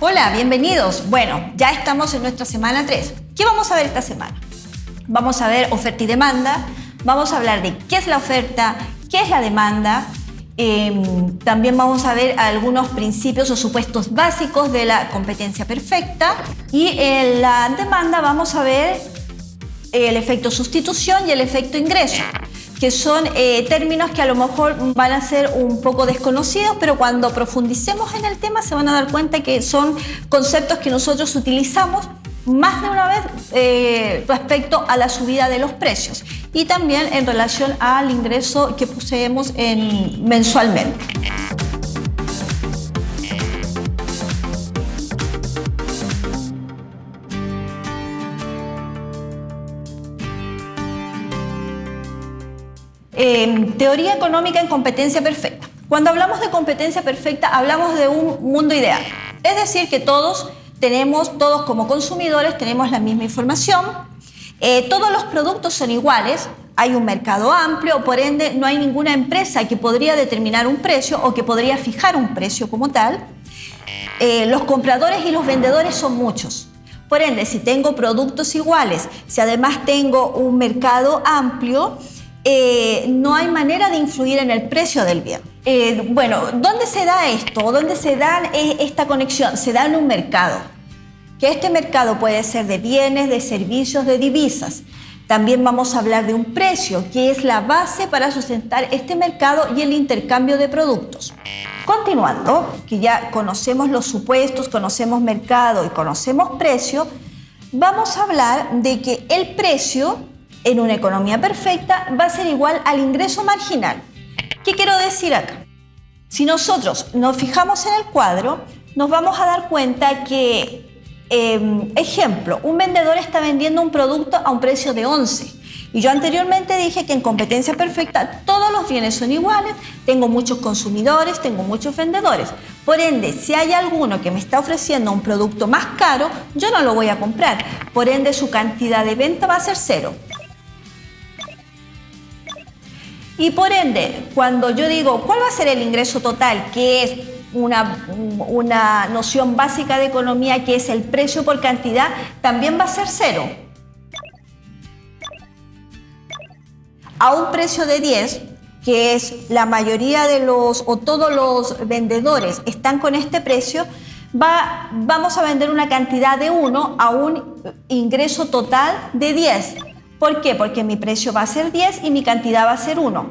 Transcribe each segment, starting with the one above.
Hola, bienvenidos. Bueno, ya estamos en nuestra semana 3. ¿Qué vamos a ver esta semana? Vamos a ver oferta y demanda, vamos a hablar de qué es la oferta, qué es la demanda, em, también vamos a ver algunos principios o supuestos básicos de la competencia perfecta y en la demanda vamos a ver el efecto sustitución y el efecto ingreso que son eh, términos que a lo mejor van a ser un poco desconocidos, pero cuando profundicemos en el tema se van a dar cuenta que son conceptos que nosotros utilizamos más de una vez eh, respecto a la subida de los precios y también en relación al ingreso que poseemos en, mensualmente. Em, teoría económica en competencia perfecta. Cuando hablamos de competencia perfecta, hablamos de un mundo ideal. Es decir, que todos tenemos, todos como consumidores, tenemos la misma información, eh, todos los productos son iguales, hay un mercado amplio, por ende no hay ninguna empresa que podría determinar un precio o que podría fijar un precio como tal. Eh, los compradores y los vendedores son muchos. Por ende, si tengo productos iguales, si además tengo un mercado amplio, eh, no hay manera de influir en el precio del bien. Eh, bueno, ¿dónde se da esto? ¿Dónde se da eh, esta conexión? Se da en un mercado. Que este mercado puede ser de bienes, de servicios, de divisas. También vamos a hablar de un precio, que es la base para sustentar este mercado y el intercambio de productos. Continuando, que ya conocemos los supuestos, conocemos mercado y conocemos precio, vamos a hablar de que el precio en una economía perfecta va a ser igual al ingreso marginal. ¿Qué quiero decir acá? Si nosotros nos fijamos en el cuadro, nos vamos a dar cuenta que, em, ejemplo, un vendedor está vendiendo un producto a un precio de 11. Y yo anteriormente dije que en competencia perfecta todos los bienes son iguales, tengo muchos consumidores, tengo muchos vendedores. Por ende, si hay alguno que me está ofreciendo un producto más caro, yo no lo voy a comprar. Por ende, su cantidad de venta va a ser cero. Y por ende, cuando yo digo cuál va a ser el ingreso total, que es una, una, noción básica de economía, que es el precio por cantidad, también va a ser cero. A un precio de 10, que es la mayoría de los o todos los vendedores están con este precio, va, vamos a vender una cantidad de 1 a un ingreso total de 10. ¿Por qué? Porque mi precio va a ser 10 y mi cantidad va a ser 1.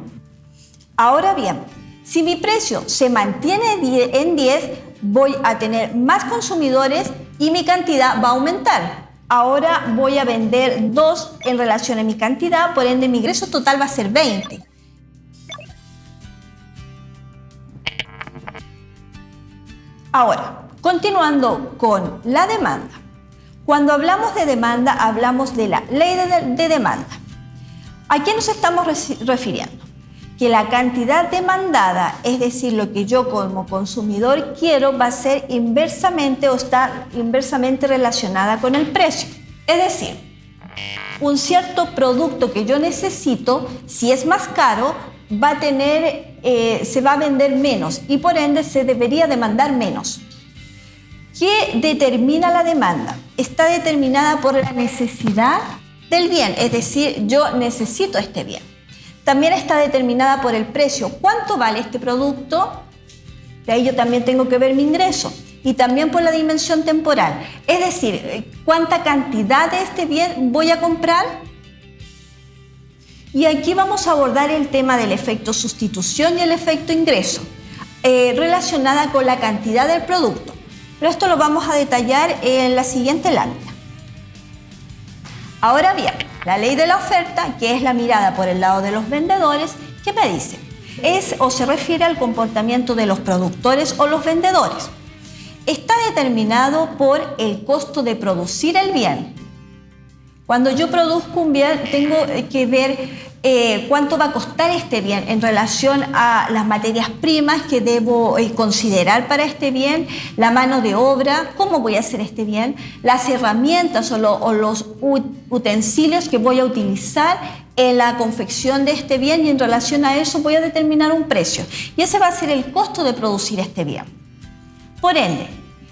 Ahora bien, si mi precio se mantiene en 10, voy a tener más consumidores y mi cantidad va a aumentar. Ahora voy a vender 2 en relación a mi cantidad, por ende mi ingreso total va a ser 20. Ahora, continuando con la demanda. Cuando hablamos de demanda, hablamos de la ley de, demanda. ¿A qué nos estamos refiriendo? Que la cantidad demandada, es decir, lo que yo como consumidor quiero, va a ser inversamente o está inversamente relacionada con el precio. Es decir, un cierto producto que yo necesito, si es más caro, va a tener, eh, se va a vender menos y por ende se debería demandar menos. ¿Qué determina la demanda? Está determinada por la necesidad del bien, es decir, yo necesito este bien. También está determinada por el precio. ¿Cuánto vale este producto? De ahí yo también tengo que ver mi ingreso. Y también por la dimensión temporal. Es decir, ¿cuánta cantidad de este bien voy a comprar? Y aquí vamos a abordar el tema del efecto sustitución y el efecto ingreso, eh, relacionada con la cantidad del producto. Pero esto lo vamos a detallar en la siguiente lámina. Ahora bien, la ley de la oferta, que es la mirada por el lado de los vendedores, ¿qué me dice? Es o se refiere al comportamiento de los productores o los vendedores. Está determinado por el costo de producir el bien. Cuando yo produzco un bien, tengo que ver eh, cuánto va a costar este bien en relación a las materias primas que debo eh, considerar para este bien, la mano de obra, cómo voy a hacer este bien, las herramientas o, o los utensilios que voy a utilizar en la confección de este bien y en relación a eso voy a determinar un precio. Y ese va a ser el costo de producir este bien. Por ende,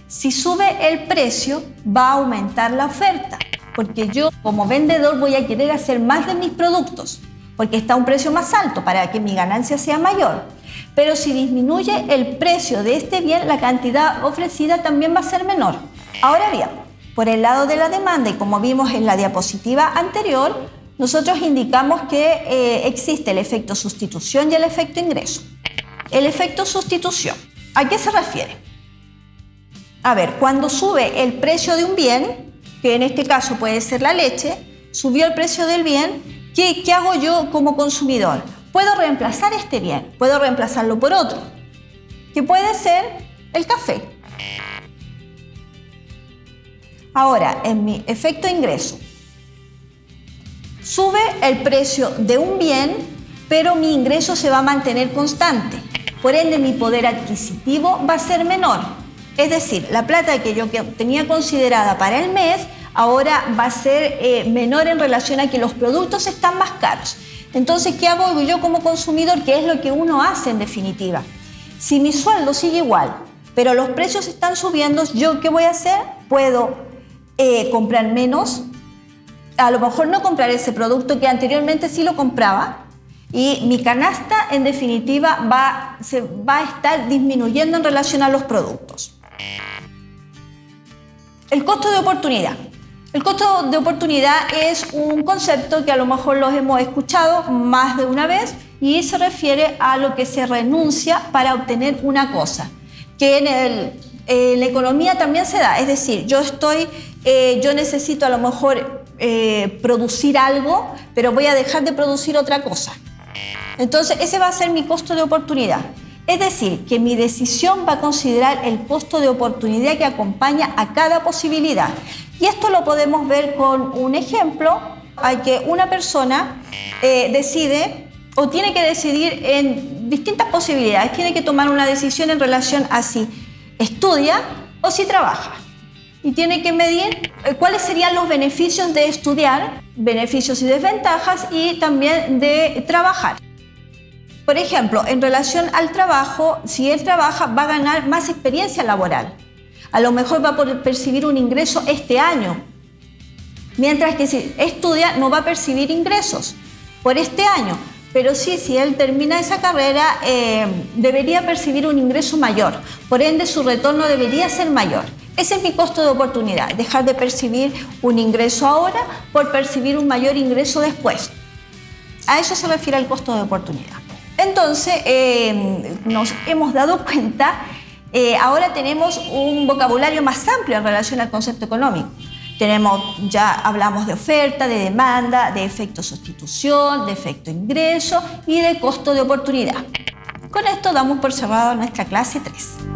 Si sube el precio, va a aumentar la oferta, porque yo como vendedor voy a querer hacer más de mis productos, porque está a un precio más alto para que mi ganancia sea mayor. Pero si disminuye el precio de este bien, la cantidad ofrecida también va a ser menor. Ahora bien, por el lado de la demanda, y como vimos en la diapositiva anterior, nosotros indicamos que eh, existe el efecto sustitución y el efecto ingreso. El efecto sustitución, ¿a qué se refiere? A ver, cuando sube el precio de un bien, que en este caso puede ser la leche, subió el precio del bien, ¿qué, hago yo como consumidor? Puedo reemplazar este bien, puedo reemplazarlo por otro, que puede ser el café. Ahora, en mi efecto ingreso, sube el precio de un bien, pero mi ingreso se va a mantener constante. Por ende, mi poder adquisitivo va a ser menor. Es decir, la plata que yo tenía considerada para el mes, ahora va a ser eh, menor en relación a que los productos están más caros. Entonces, ¿qué hago yo como consumidor? ¿Qué es lo que uno hace en definitiva? Si mi sueldo sigue igual, pero los precios están subiendo, ¿yo qué voy a hacer? Puedo eh, comprar menos, a lo mejor no comprar ese producto que anteriormente sí lo compraba y mi canasta en definitiva va, se va a estar disminuyendo en relación a los productos. El costo de oportunidad. El costo de oportunidad es un concepto que a lo mejor los hemos escuchado más de una vez y se refiere a lo que se renuncia para obtener una cosa, que en, la economía también se da, es decir, yo estoy eh, yo necesito a lo mejor eh, producir algo, pero voy a dejar de producir otra cosa. Entonces, ese va a ser mi costo de oportunidad. Es decir, que mi decisión va a considerar el costo de oportunidad que acompaña a cada posibilidad. Y esto lo podemos ver con un ejemplo. Hay que una persona eh, decide o tiene que decidir en distintas posibilidades. Tiene que tomar una decisión en relación a si estudia o si trabaja y tiene que medir eh, cuáles serían los beneficios de estudiar, beneficios y desventajas y también de trabajar. Por ejemplo, en relación al trabajo, si él trabaja va a ganar más experiencia laboral. A lo mejor va a percibir un ingreso este año, mientras que si estudia no va a percibir ingresos por este año. Pero sí, si él termina esa carrera, eh, debería percibir un ingreso mayor. Por ende, su retorno debería ser mayor. Ese es mi costo de oportunidad, dejar de percibir un ingreso ahora por percibir un mayor ingreso después. A eso se refiere el costo de oportunidad. Entonces, eh, nos hemos dado cuenta, eh, ahora tenemos un vocabulario más amplio en relación al concepto económico. Tenemos, ya hablamos de oferta, de demanda, de efecto sustitución, de efecto ingreso y de costo de oportunidad. Con esto damos por cerrado nuestra clase 3.